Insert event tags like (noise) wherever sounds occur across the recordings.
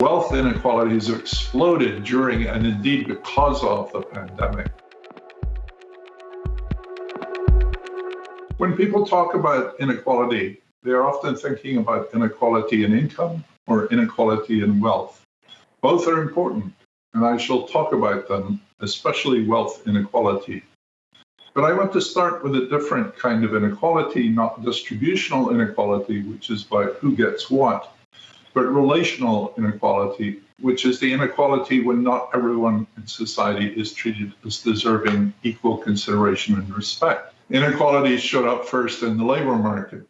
Wealth inequalities exploded during and indeed because of the pandemic. When people talk about inequality, they are often thinking about inequality in income or inequality in wealth. Both are important, and I shall talk about them, especially wealth inequality. But I want to start with a different kind of inequality, not distributional inequality, which is about who gets what, but relational inequality, which is the inequality when not everyone in society is treated as deserving equal consideration and respect. Inequalities showed up first in the labor market.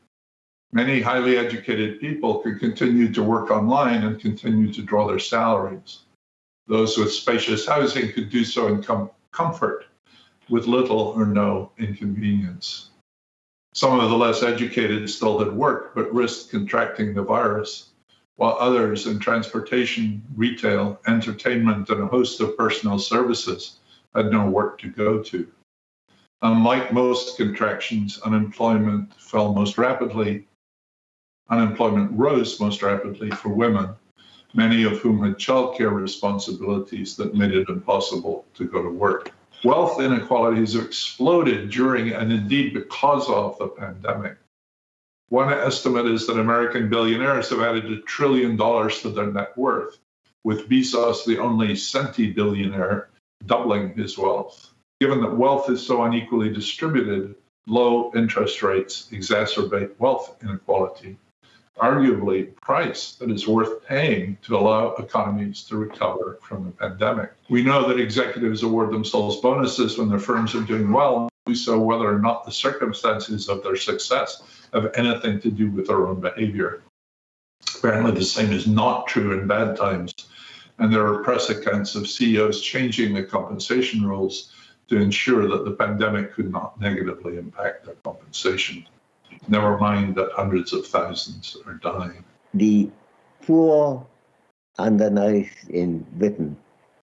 Many highly educated people could continue to work online and continue to draw their salaries. Those with spacious housing could do so in com comfort with little or no inconvenience. Some of the less educated still had work but risked contracting the virus, while others in transportation, retail, entertainment, and a host of personal services had no work to go to. Unlike most contractions, unemployment fell most rapidly. Unemployment rose most rapidly for women, many of whom had childcare responsibilities that made it impossible to go to work. Wealth inequalities exploded during and indeed because of the pandemic. One estimate is that American billionaires have added a trillion dollars to their net worth, with Bezos the only centi billionaire doubling his wealth. Given that wealth is so unequally distributed, low interest rates exacerbate wealth inequality arguably price that is worth paying to allow economies to recover from the pandemic. We know that executives award themselves bonuses when their firms are doing well, so whether or not the circumstances of their success have anything to do with their own behavior. Apparently, the same is not true in bad times. And there are press accounts of CEOs changing the compensation rules to ensure that the pandemic could not negatively impact their compensation never mind that hundreds of thousands are dying. The poor, undernourished in Britain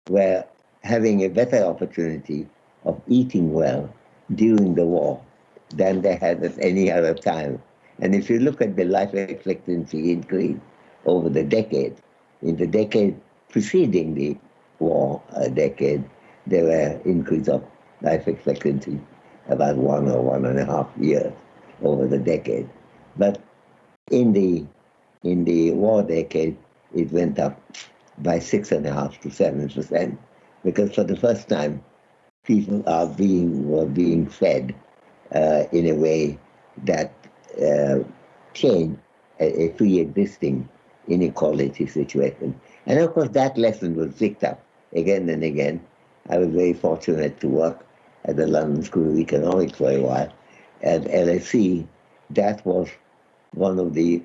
were having a better opportunity of eating well during the war than they had at any other time. And if you look at the life expectancy increase over the decade, in the decade preceding the war a decade, there were increase of life expectancy about one or one and a half years over the decade. But in the in the war decade, it went up by six and a half to seven percent, because for the first time, people are being were being fed uh, in a way that uh, changed a, a pre-existing inequality situation. And of course, that lesson was picked up again and again. I was very fortunate to work at the London School of Economics for a while, at LSE, that was one of the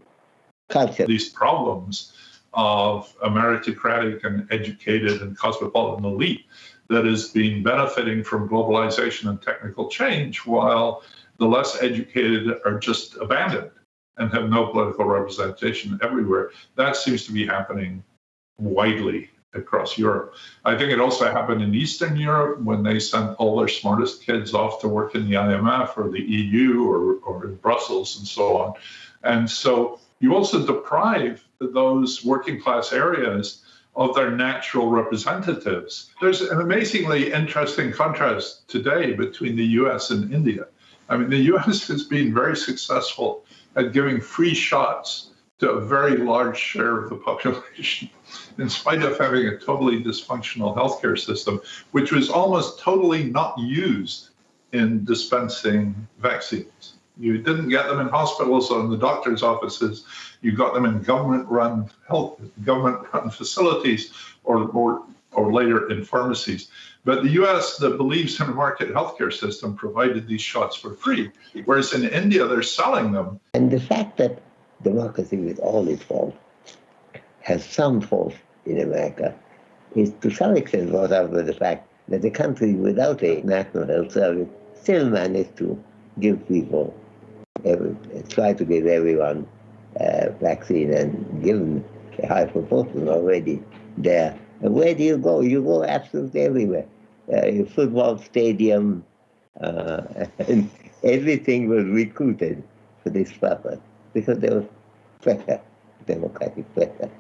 culture. These problems of a meritocratic and educated and cosmopolitan elite that is being benefiting from globalization and technical change, while the less educated are just abandoned and have no political representation everywhere. That seems to be happening widely across Europe. I think it also happened in Eastern Europe when they sent all their smartest kids off to work in the IMF or the EU or, or in Brussels and so on. And so you also deprive those working class areas of their natural representatives. There's an amazingly interesting contrast today between the US and India. I mean, the US has been very successful at giving free shots to a very large share of the population (laughs) in spite of having a totally dysfunctional healthcare system, which was almost totally not used in dispensing vaccines. You didn't get them in hospitals or in the doctor's offices. You got them in government-run health, government-run facilities, or, or or later in pharmacies. But the US that believes in a market healthcare system provided these shots for free, whereas in India they're selling them. And the fact that democracy, with all its faults, has some faults in America is to some extent brought out by the fact that the country without a national health service still managed to give people, try to give everyone a vaccine and given a high proportion already there. And where do you go? You go absolutely everywhere. Uh, football stadium, uh, (laughs) and everything was recruited for this purpose because there was pressure, democratic pressure.